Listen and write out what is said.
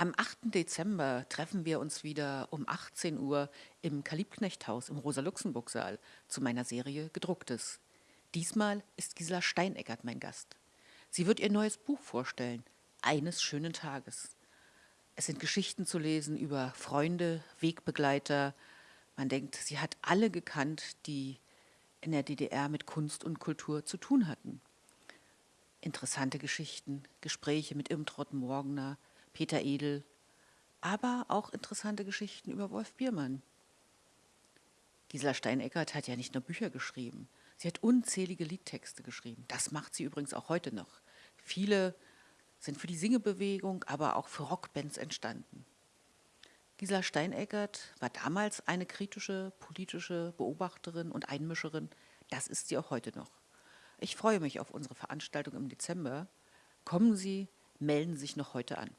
Am 8. Dezember treffen wir uns wieder um 18 Uhr im Kalibknechthaus im Rosa-Luxemburg-Saal zu meiner Serie Gedrucktes. Diesmal ist Gisela Steineckert mein Gast. Sie wird ihr neues Buch vorstellen, Eines schönen Tages. Es sind Geschichten zu lesen über Freunde, Wegbegleiter. Man denkt, sie hat alle gekannt, die in der DDR mit Kunst und Kultur zu tun hatten. Interessante Geschichten, Gespräche mit Irmtrott Morgner, Peter Edel, aber auch interessante Geschichten über Wolf Biermann. Gisela Steineckert hat ja nicht nur Bücher geschrieben, sie hat unzählige Liedtexte geschrieben. Das macht sie übrigens auch heute noch. Viele sind für die Singebewegung, aber auch für Rockbands entstanden. Gisela Steineckert war damals eine kritische politische Beobachterin und Einmischerin. Das ist sie auch heute noch. Ich freue mich auf unsere Veranstaltung im Dezember. Kommen Sie, melden Sie sich noch heute an.